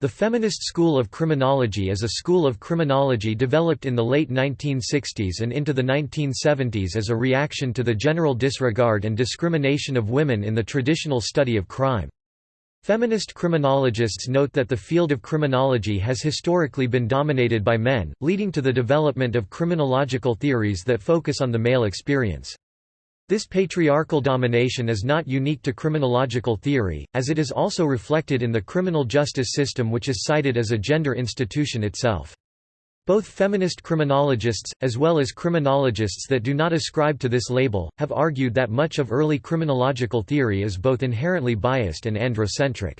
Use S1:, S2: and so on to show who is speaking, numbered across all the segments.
S1: The feminist school of criminology is a school of criminology developed in the late 1960s and into the 1970s as a reaction to the general disregard and discrimination of women in the traditional study of crime. Feminist criminologists note that the field of criminology has historically been dominated by men, leading to the development of criminological theories that focus on the male experience. This patriarchal domination is not unique to criminological theory, as it is also reflected in the criminal justice system which is cited as a gender institution itself. Both feminist criminologists, as well as criminologists that do not ascribe to this label, have argued that much of early criminological theory is both inherently biased and androcentric.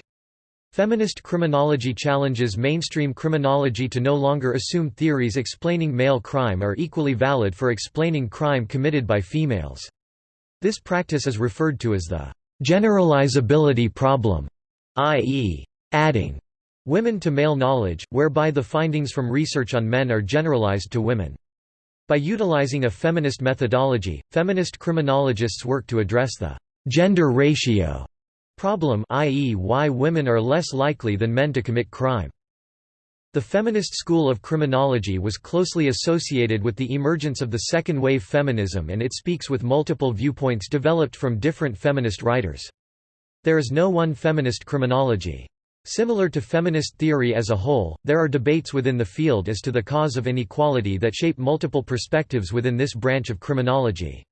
S1: Feminist criminology challenges mainstream criminology to no longer assume theories explaining male crime are equally valid for explaining crime committed by females. This practice is referred to as the generalizability problem, i.e., adding women to male knowledge, whereby the findings from research on men are generalized to women. By utilizing a feminist methodology, feminist criminologists work to address the gender ratio problem i.e. why women are less likely than men to commit crime. The feminist school of criminology was closely associated with the emergence of the second-wave feminism and it speaks with multiple viewpoints developed from different feminist writers. There is no one feminist criminology. Similar to feminist theory as a whole, there are debates within the field as to the cause of inequality that shape multiple perspectives within this branch of criminology.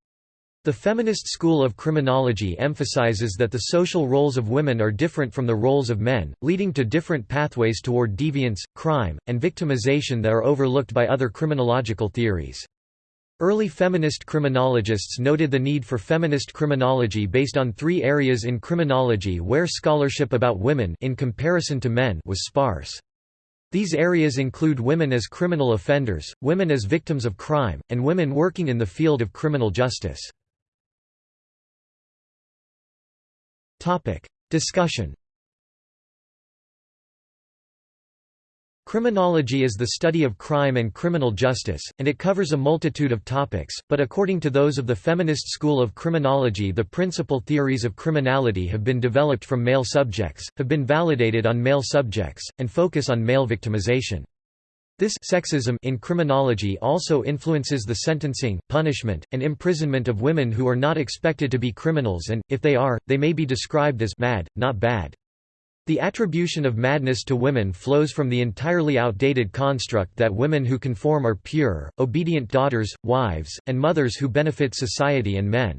S1: The feminist school of criminology emphasizes that the social roles of women are different from the roles of men, leading to different pathways toward deviance, crime, and victimization that are overlooked by other criminological theories. Early feminist criminologists noted the need for feminist criminology based on three areas in criminology where scholarship about women in comparison to men was sparse. These areas include women as criminal offenders, women as victims of crime, and women working in the field of criminal justice. Topic. Discussion Criminology is the study of crime and criminal justice, and it covers a multitude of topics, but according to those of the feminist school of criminology the principal theories of criminality have been developed from male subjects, have been validated on male subjects, and focus on male victimization. This sexism in criminology also influences the sentencing, punishment, and imprisonment of women who are not expected to be criminals and, if they are, they may be described as mad, not bad. The attribution of madness to women flows from the entirely outdated construct that women who conform are pure, obedient daughters, wives, and mothers who benefit society and men.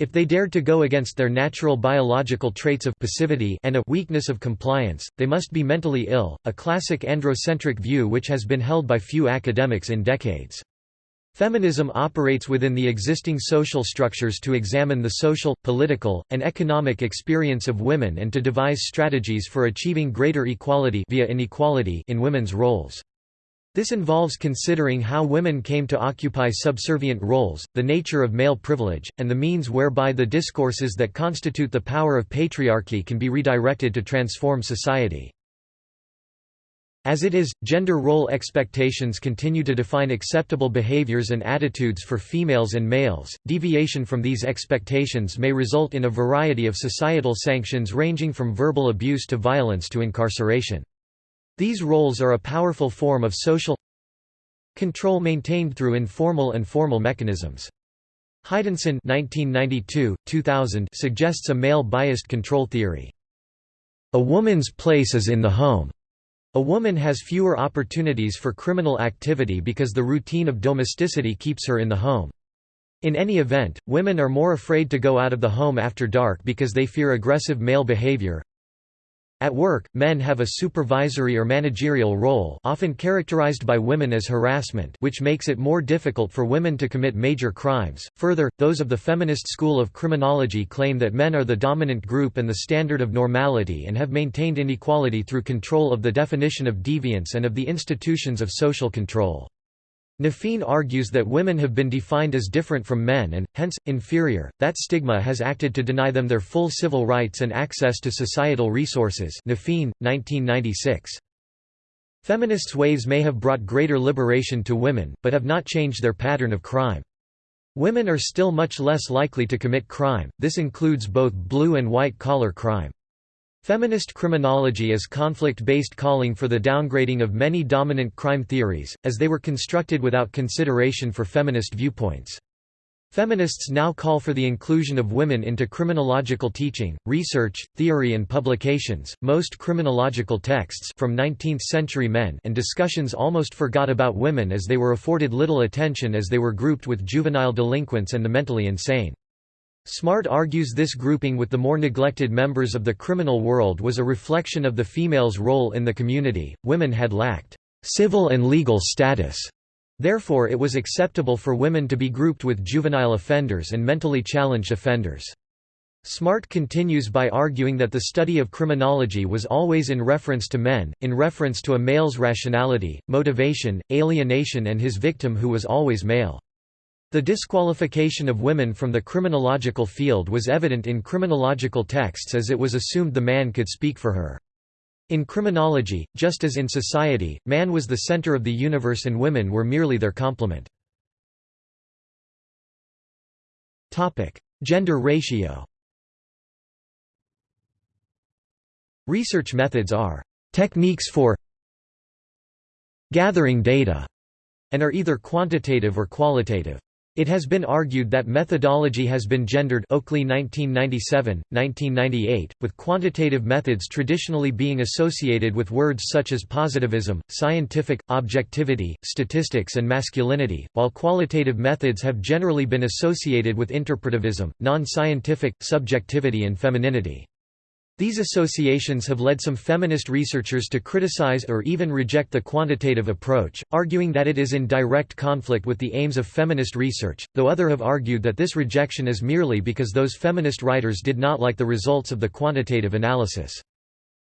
S1: If they dared to go against their natural biological traits of passivity and a weakness of compliance, they must be mentally ill, a classic androcentric view which has been held by few academics in decades. Feminism operates within the existing social structures to examine the social, political, and economic experience of women and to devise strategies for achieving greater equality via inequality in women's roles. This involves considering how women came to occupy subservient roles, the nature of male privilege, and the means whereby the discourses that constitute the power of patriarchy can be redirected to transform society. As it is, gender role expectations continue to define acceptable behaviors and attitudes for females and males. Deviation from these expectations may result in a variety of societal sanctions ranging from verbal abuse to violence to incarceration. These roles are a powerful form of social control maintained through informal and formal mechanisms. Heidensohn suggests a male-biased control theory. A woman's place is in the home. A woman has fewer opportunities for criminal activity because the routine of domesticity keeps her in the home. In any event, women are more afraid to go out of the home after dark because they fear aggressive male behavior. At work, men have a supervisory or managerial role often characterized by women as harassment which makes it more difficult for women to commit major crimes. Further, those of the feminist school of criminology claim that men are the dominant group and the standard of normality and have maintained inequality through control of the definition of deviance and of the institutions of social control. Naffine argues that women have been defined as different from men and, hence, inferior, that stigma has acted to deny them their full civil rights and access to societal resources Naffine, 1996. Feminists' waves may have brought greater liberation to women, but have not changed their pattern of crime. Women are still much less likely to commit crime, this includes both blue and white-collar crime. Feminist criminology is conflict-based calling for the downgrading of many dominant crime theories, as they were constructed without consideration for feminist viewpoints. Feminists now call for the inclusion of women into criminological teaching, research, theory and publications. Most criminological texts from 19th-century men and discussions almost forgot about women as they were afforded little attention as they were grouped with juvenile delinquents and the mentally insane. Smart argues this grouping with the more neglected members of the criminal world was a reflection of the female's role in the community. Women had lacked civil and legal status. Therefore it was acceptable for women to be grouped with juvenile offenders and mentally challenged offenders. Smart continues by arguing that the study of criminology was always in reference to men, in reference to a male's rationality, motivation, alienation and his victim who was always male. The disqualification of women from the criminological field was evident in criminological texts as it was assumed the man could speak for her. In criminology, just as in society, man was the center of the universe and women were merely their complement. Gender ratio Research methods are techniques for gathering data and are either quantitative or qualitative. It has been argued that methodology has been gendered Oakley 1997, 1998, with quantitative methods traditionally being associated with words such as positivism, scientific, objectivity, statistics and masculinity, while qualitative methods have generally been associated with interpretivism, non-scientific, subjectivity and femininity. These associations have led some feminist researchers to criticize or even reject the quantitative approach, arguing that it is in direct conflict with the aims of feminist research, though other have argued that this rejection is merely because those feminist writers did not like the results of the quantitative analysis.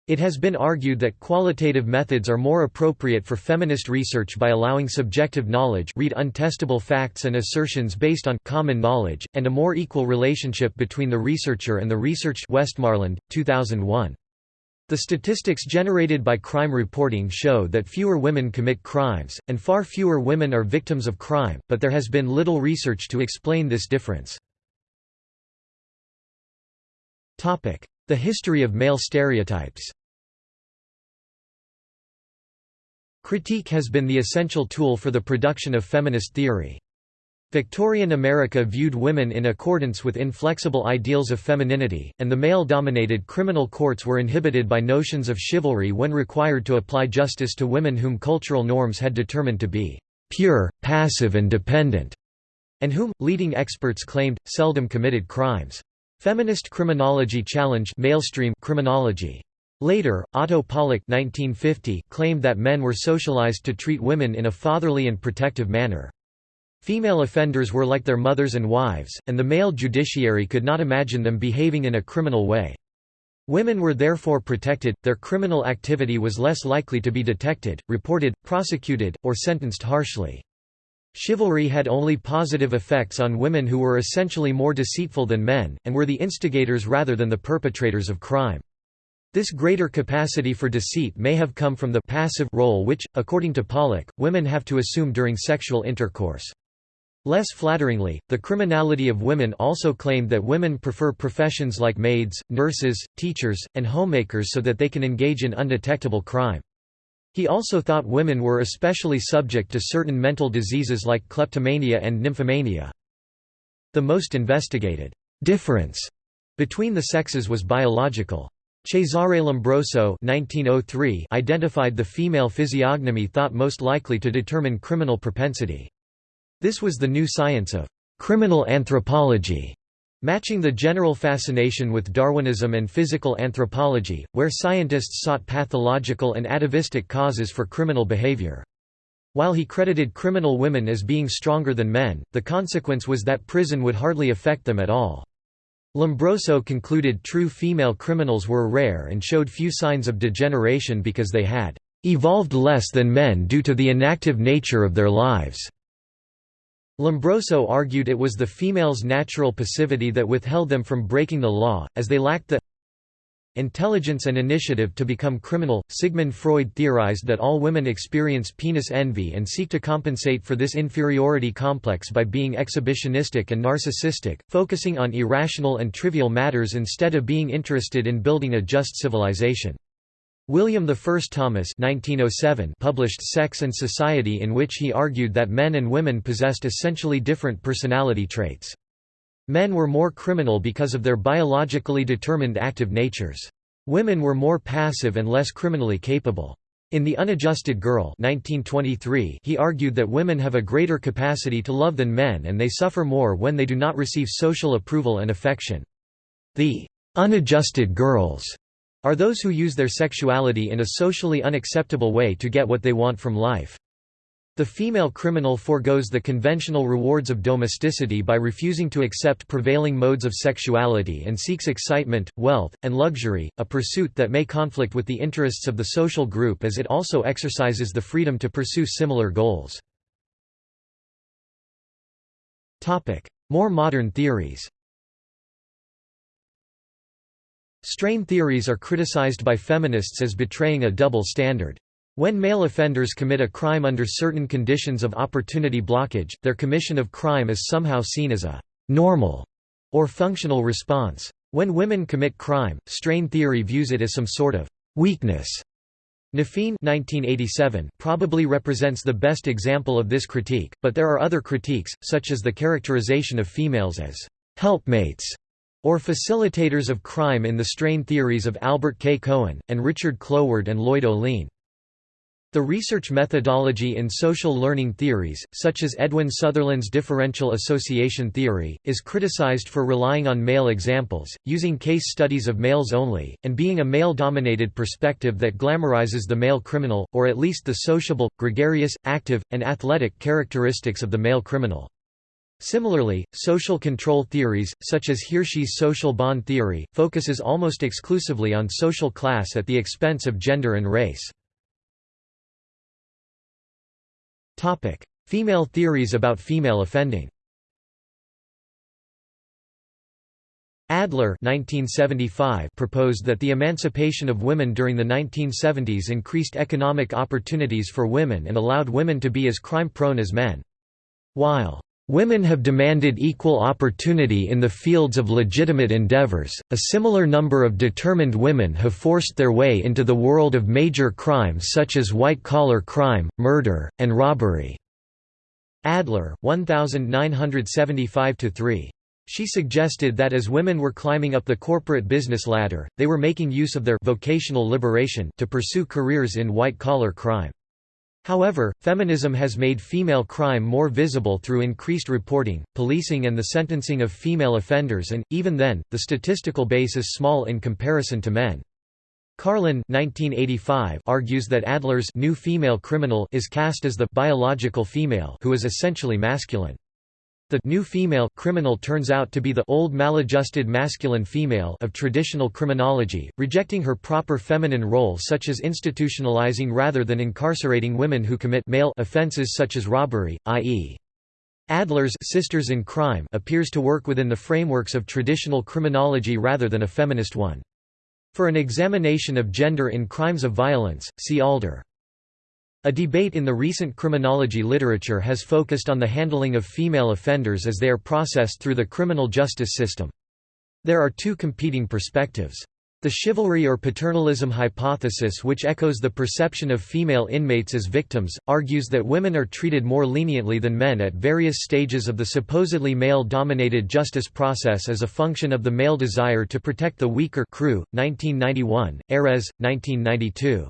S1: It has been argued that qualitative methods are more appropriate for feminist research by allowing subjective knowledge read untestable facts and assertions based on common knowledge, and a more equal relationship between the researcher and the researched Westmarland, 2001. The statistics generated by crime reporting show that fewer women commit crimes, and far fewer women are victims of crime, but there has been little research to explain this difference. The history of male stereotypes Critique has been the essential tool for the production of feminist theory. Victorian America viewed women in accordance with inflexible ideals of femininity, and the male-dominated criminal courts were inhibited by notions of chivalry when required to apply justice to women whom cultural norms had determined to be pure, passive and dependent, and whom, leading experts claimed, seldom committed crimes. Feminist criminology challenged mainstream criminology. Later, Otto Pollak 1950 claimed that men were socialized to treat women in a fatherly and protective manner. Female offenders were like their mothers and wives, and the male judiciary could not imagine them behaving in a criminal way. Women were therefore protected, their criminal activity was less likely to be detected, reported, prosecuted, or sentenced harshly. Chivalry had only positive effects on women who were essentially more deceitful than men, and were the instigators rather than the perpetrators of crime. This greater capacity for deceit may have come from the passive role which, according to Pollak, women have to assume during sexual intercourse. Less flatteringly, the criminality of women also claimed that women prefer professions like maids, nurses, teachers, and homemakers so that they can engage in undetectable crime. He also thought women were especially subject to certain mental diseases like kleptomania and nymphomania. The most investigated difference between the sexes was biological. Cesare Lombroso 1903 identified the female physiognomy thought most likely to determine criminal propensity. This was the new science of criminal anthropology, Matching the general fascination with Darwinism and physical anthropology, where scientists sought pathological and atavistic causes for criminal behavior. While he credited criminal women as being stronger than men, the consequence was that prison would hardly affect them at all. Lombroso concluded true female criminals were rare and showed few signs of degeneration because they had evolved less than men due to the inactive nature of their lives. Lombroso argued it was the female's natural passivity that withheld them from breaking the law, as they lacked the intelligence and initiative to become criminal. Sigmund Freud theorized that all women experience penis envy and seek to compensate for this inferiority complex by being exhibitionistic and narcissistic, focusing on irrational and trivial matters instead of being interested in building a just civilization. William I Thomas 1907 published Sex and Society in which he argued that men and women possessed essentially different personality traits. Men were more criminal because of their biologically determined active natures. Women were more passive and less criminally capable. In The Unadjusted Girl 1923, he argued that women have a greater capacity to love than men and they suffer more when they do not receive social approval and affection. The unadjusted girls are those who use their sexuality in a socially unacceptable way to get what they want from life. The female criminal forgoes the conventional rewards of domesticity by refusing to accept prevailing modes of sexuality and seeks excitement, wealth, and luxury, a pursuit that may conflict with the interests of the social group as it also exercises the freedom to pursue similar goals. More modern theories Strain theories are criticized by feminists as betraying a double standard. When male offenders commit a crime under certain conditions of opportunity blockage, their commission of crime is somehow seen as a «normal» or functional response. When women commit crime, strain theory views it as some sort of «weakness». Naffine 1987 probably represents the best example of this critique, but there are other critiques, such as the characterization of females as «helpmates» or facilitators of crime in the strain theories of Albert K. Cohen, and Richard Cloward and Lloyd Ohlin. The research methodology in social learning theories, such as Edwin Sutherland's differential association theory, is criticized for relying on male examples, using case studies of males only, and being a male-dominated perspective that glamorizes the male criminal, or at least the sociable, gregarious, active, and athletic characteristics of the male criminal. Similarly, social control theories, such as Hirschi's social bond theory, focuses almost exclusively on social class at the expense of gender and race. Female theories about female offending Adler 1975 proposed that the emancipation of women during the 1970s increased economic opportunities for women and allowed women to be as crime-prone as men. While Women have demanded equal opportunity in the fields of legitimate endeavors. A similar number of determined women have forced their way into the world of major crimes such as white collar crime, murder, and robbery. Adler, 1975 3. She suggested that as women were climbing up the corporate business ladder, they were making use of their vocational liberation to pursue careers in white collar crime. However, feminism has made female crime more visible through increased reporting, policing and the sentencing of female offenders and, even then, the statistical base is small in comparison to men. Carlen 1985 argues that Adler's new female criminal is cast as the biological female who is essentially masculine. The new female criminal turns out to be the old maladjusted masculine female of traditional criminology, rejecting her proper feminine role such as institutionalizing rather than incarcerating women who commit male offenses such as robbery, i.e. Adler's Sisters in Crime appears to work within the frameworks of traditional criminology rather than a feminist one. For an examination of gender in crimes of violence, see Alder. A debate in the recent criminology literature has focused on the handling of female offenders as they are processed through the criminal justice system. There are two competing perspectives. The chivalry or paternalism hypothesis which echoes the perception of female inmates as victims, argues that women are treated more leniently than men at various stages of the supposedly male-dominated justice process as a function of the male desire to protect the weaker crew. 1991, Erez, 1992.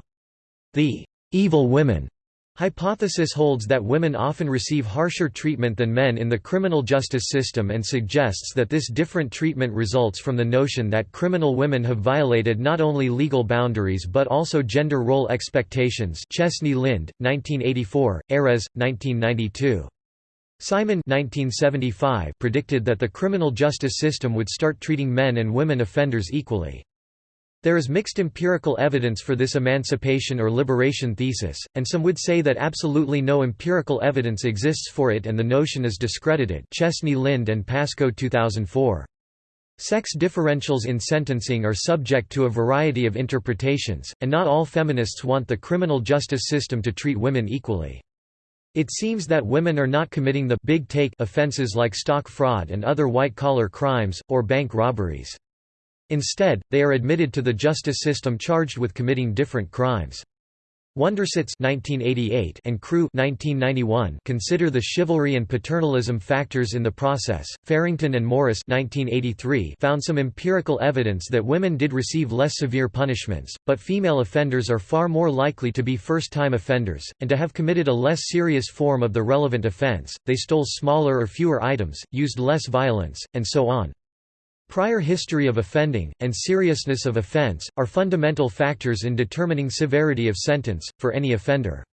S1: The evil women hypothesis holds that women often receive harsher treatment than men in the criminal justice system and suggests that this different treatment results from the notion that criminal women have violated not only legal boundaries but also gender role expectations Chesney Lind, 1984, Erez, 1992. Simon 1975 predicted that the criminal justice system would start treating men and women offenders equally. There is mixed empirical evidence for this emancipation or liberation thesis, and some would say that absolutely no empirical evidence exists for it and the notion is discredited Chesney Lind and Pasko 2004. Sex differentials in sentencing are subject to a variety of interpretations, and not all feminists want the criminal justice system to treat women equally. It seems that women are not committing the big take offenses like stock fraud and other white-collar crimes, or bank robberies. Instead, they are admitted to the justice system charged with committing different crimes. Wundersitz (1988) and Crew (1991) consider the chivalry and paternalism factors in the process. Farrington and Morris (1983) found some empirical evidence that women did receive less severe punishments, but female offenders are far more likely to be first-time offenders and to have committed a less serious form of the relevant offense. They stole smaller or fewer items, used less violence, and so on. Prior history of offending, and seriousness of offense, are fundamental factors in determining severity of sentence, for any offender.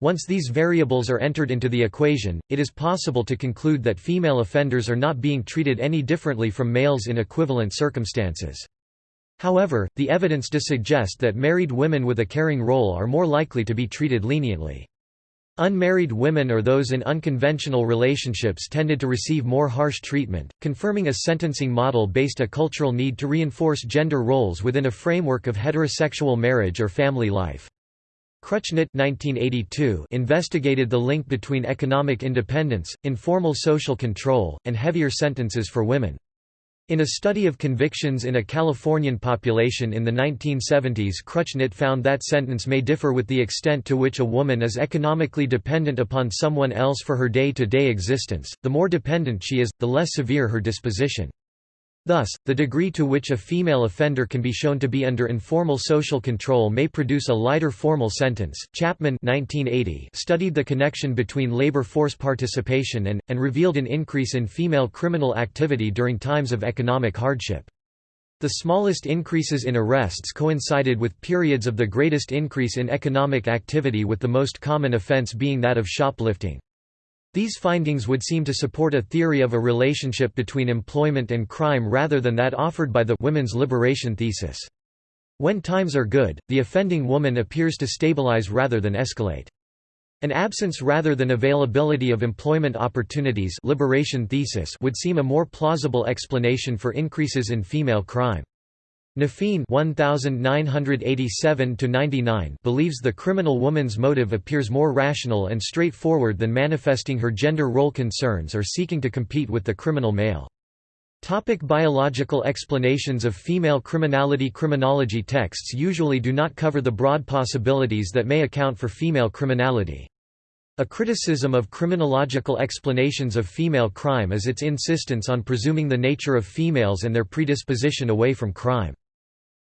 S1: Once these variables are entered into the equation, it is possible to conclude that female offenders are not being treated any differently from males in equivalent circumstances. However, the evidence does suggest that married women with a caring role are more likely to be treated leniently. Unmarried women or those in unconventional relationships tended to receive more harsh treatment, confirming a sentencing model based a cultural need to reinforce gender roles within a framework of heterosexual marriage or family life. Kruttschnitt 1982 investigated the link between economic independence, informal social control, and heavier sentences for women. In a study of convictions in a Californian population in the 1970s Kruttschnitt found that sentence may differ with the extent to which a woman is economically dependent upon someone else for her day-to-day -day existence, the more dependent she is, the less severe her disposition. Thus, the degree to which a female offender can be shown to be under informal social control may produce a lighter formal sentence. Chapman 1980 studied the connection between labor force participation and, and revealed an increase in female criminal activity during times of economic hardship. The smallest increases in arrests coincided with periods of the greatest increase in economic activity with the most common offense being that of shoplifting. These findings would seem to support a theory of a relationship between employment and crime rather than that offered by the women's liberation thesis. When times are good, the offending woman appears to stabilize rather than escalate. An absence rather than availability of employment opportunities liberation thesis would seem a more plausible explanation for increases in female crime. Naffine 1987 believes the criminal woman's motive appears more rational and straightforward than manifesting her gender role concerns or seeking to compete with the criminal male. Topic biological explanations of female criminality Criminology texts usually do not cover the broad possibilities that may account for female criminality. A criticism of criminological explanations of female crime is its insistence on presuming the nature of females and their predisposition away from crime.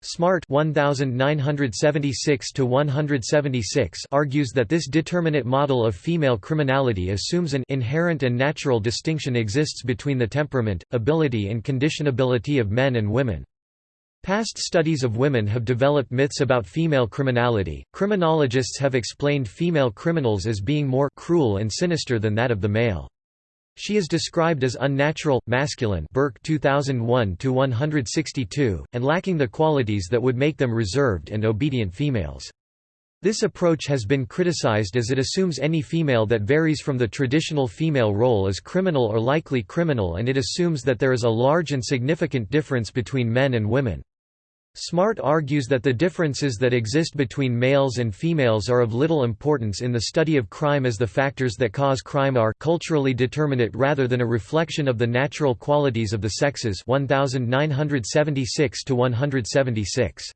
S1: Smart 1976 argues that this determinate model of female criminality assumes an inherent and natural distinction exists between the temperament, ability and conditionability of men and women. Past studies of women have developed myths about female criminality. Criminologists have explained female criminals as being more cruel and sinister than that of the male. She is described as unnatural, masculine Burke 2001 and lacking the qualities that would make them reserved and obedient females. This approach has been criticized as it assumes any female that varies from the traditional female role is criminal or likely criminal and it assumes that there is a large and significant difference between men and women. Smart argues that the differences that exist between males and females are of little importance in the study of crime as the factors that cause crime are culturally determinate rather than a reflection of the natural qualities of the sexes 1976 to 176.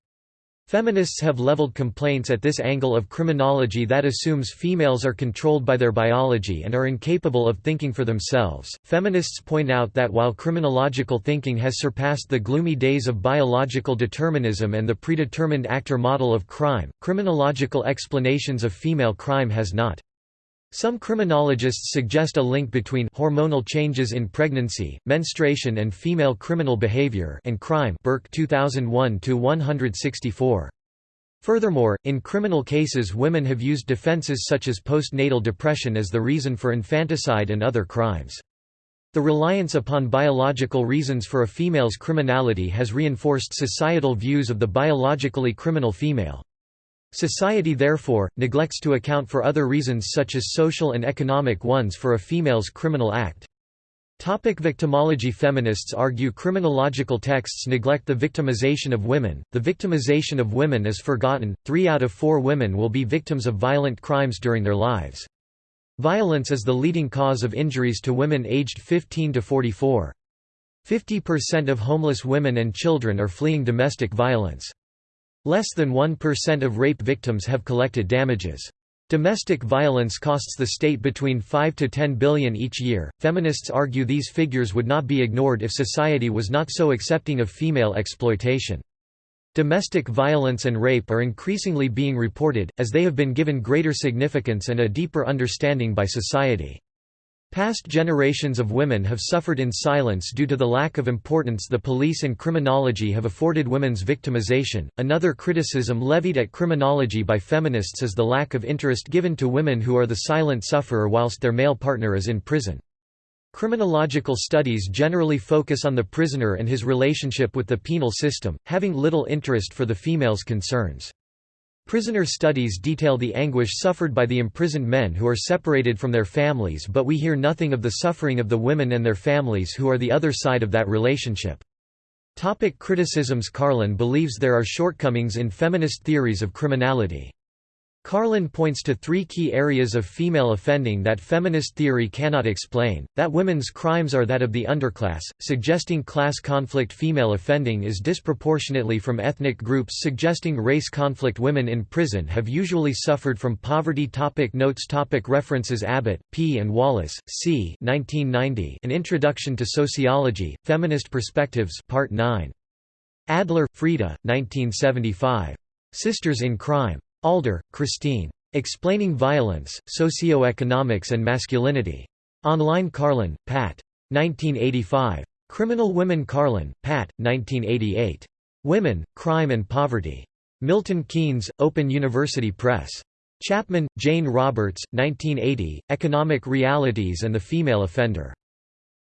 S1: Feminists have leveled complaints at this angle of criminology that assumes females are controlled by their biology and are incapable of thinking for themselves. Feminists point out that while criminological thinking has surpassed the gloomy days of biological determinism and the predetermined actor model of crime, criminological explanations of female crime has not. Some criminologists suggest a link between hormonal changes in pregnancy, menstruation and female criminal behavior and crime Burke 2001 164. Furthermore, in criminal cases women have used defenses such as postnatal depression as the reason for infanticide and other crimes. The reliance upon biological reasons for a female's criminality has reinforced societal views of the biologically criminal female. Society therefore, neglects to account for other reasons such as social and economic ones for a female's criminal act. Topic victimology Feminists argue criminological texts neglect the victimization of women. The victimization of women is forgotten. 3 out of 4 women will be victims of violent crimes during their lives. Violence is the leading cause of injuries to women aged 15 to 44. 50% of homeless women and children are fleeing domestic violence. Less than 1% of rape victims have collected damages. Domestic violence costs the state between 5 to 10 billion each year. Feminists argue these figures would not be ignored if society was not so accepting of female exploitation. Domestic violence and rape are increasingly being reported, as they have been given greater significance and a deeper understanding by society. Past generations of women have suffered in silence due to the lack of importance the police and criminology have afforded women's victimization. Another criticism levied at criminology by feminists is the lack of interest given to women who are the silent sufferer whilst their male partner is in prison. Criminological studies generally focus on the prisoner and his relationship with the penal system, having little interest for the female's concerns. Prisoner studies detail the anguish suffered by the imprisoned men who are separated from their families but we hear nothing of the suffering of the women and their families who are the other side of that relationship. Topic criticisms Carlen believes there are shortcomings in feminist theories of criminality. Carlen points to three key areas of female offending that feminist theory cannot explain, that women's crimes are that of the underclass, suggesting class conflict female offending is disproportionately from ethnic groups suggesting race conflict women in prison have usually suffered from poverty topic Notes topic References Abbott, P. and Wallace, C. 1990, An Introduction to Sociology, Feminist Perspectives Part 9. Adler, Freda, 1975. Sisters in Crime. Alder, Christine. Explaining Violence, Socioeconomics and Masculinity. Online Carlen, Pat. 1985. Criminal Women Carlen, Pat. 1988. Women, Crime and Poverty. Milton Keynes, Open University Press. Chapman, Jane Roberts, 1980, Economic Realities and the Female Offender.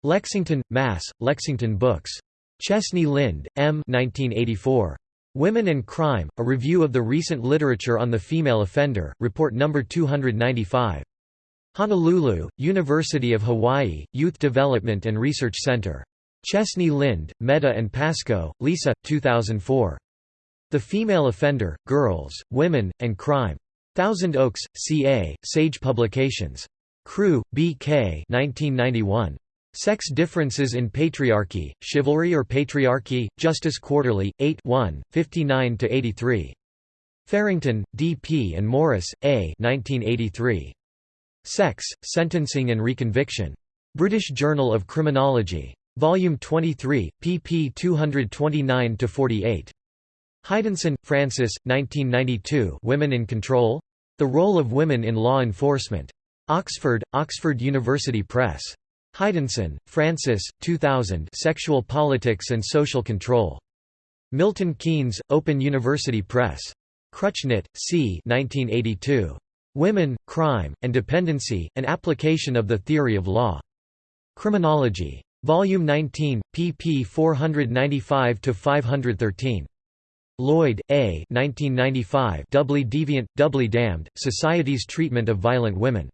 S1: Lexington, Mass., Lexington Books. Chesney Lind, M. 1984. Women and Crime, a review of the recent literature on the female offender, report No. 295. Honolulu, University of Hawaii, Youth Development and Research Center. Chesney Lind, Meda and Pasko, Lisa, 2004. The Female Offender, Girls, Women, and Crime. Thousand Oaks, CA, Sage Publications. Crew, B.K. 1991. Sex Differences in Patriarchy, Chivalry or Patriarchy, Justice Quarterly, 8 59–83. Farrington, D. P. and Morris, A. 1983. Sex, Sentencing and Reconviction. British Journal of Criminology. Volume 23, pp 229–48. Heidensohn, Frances, 1992 Women in Control? The Role of Women in Law Enforcement. Oxford, Oxford University Press. Heidensohn, Frances, 2000 Sexual Politics and Social Control. Milton Keynes, Open University Press. Kruttschnitt, C. 1982. Women, Crime, and Dependency, An Application of the Theory of Law. Criminology. Volume 19, pp 495–513. Lloyd, A. 1995 Doubly Deviant, Doubly Damned, Society's Treatment of Violent Women.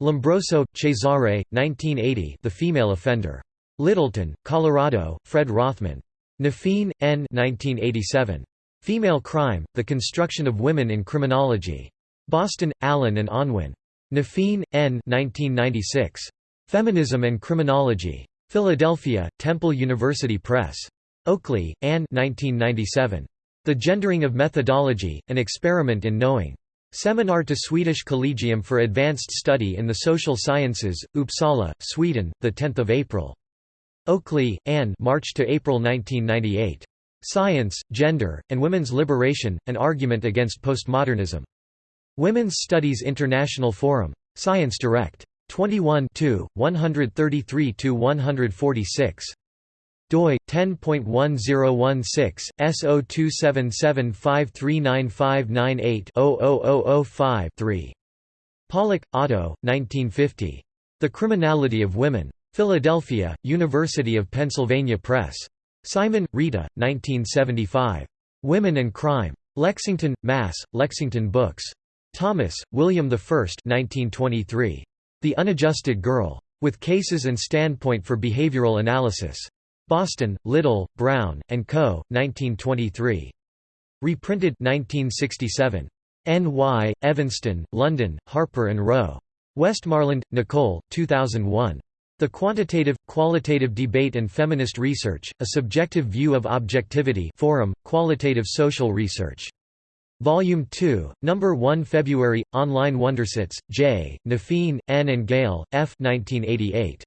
S1: Lombroso, Cesare, 1980 The Female Offender. Littleton, Colorado, Fred Rothman. Naffine, N. 1987. Female Crime, The Construction of Women in Criminology. Boston, Allen and Unwin. Naffine, N. 1996. Feminism and Criminology. Philadelphia, Temple University Press. Oakley, Anne 1997. The Gendering of Methodology, An Experiment in Knowing. Seminar to Swedish Collegium for Advanced Study in the Social Sciences, Uppsala, Sweden, 10 April. Oakley, Anne March to April 1998. Science, Gender, and Women's Liberation, An Argument Against Postmodernism. Women's Studies International Forum. Science Direct. 21 133–146 doi 10.1016 S0277539598-00005-3. Pollak, Otto, 1950. The Criminality of Women. Philadelphia, University of Pennsylvania Press. Simon, Rita, 1975. Women and Crime. Lexington, Mass., Lexington Books. Thomas, William I 1923. The Unadjusted Girl. With Cases and Standpoint for Behavioral Analysis. Boston, Little, Brown, and Co., 1923. Reprinted 1967. N. Y., Evanston, London, Harper Row. Westmarland, Nicole, 2001. The Quantitative, Qualitative Debate and Feminist Research, A Subjective View of Objectivity Forum, Qualitative Social Research. Volume 2, Number 1 February, Online Wundersitz, J., Naffine, N. and Gale, F. 1988.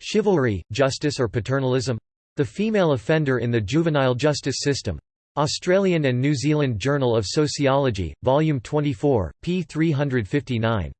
S1: Chivalry, Justice or Paternalism? The Female Offender in the Juvenile Justice System. Australian and New Zealand Journal of Sociology, Volume 24, p. 359.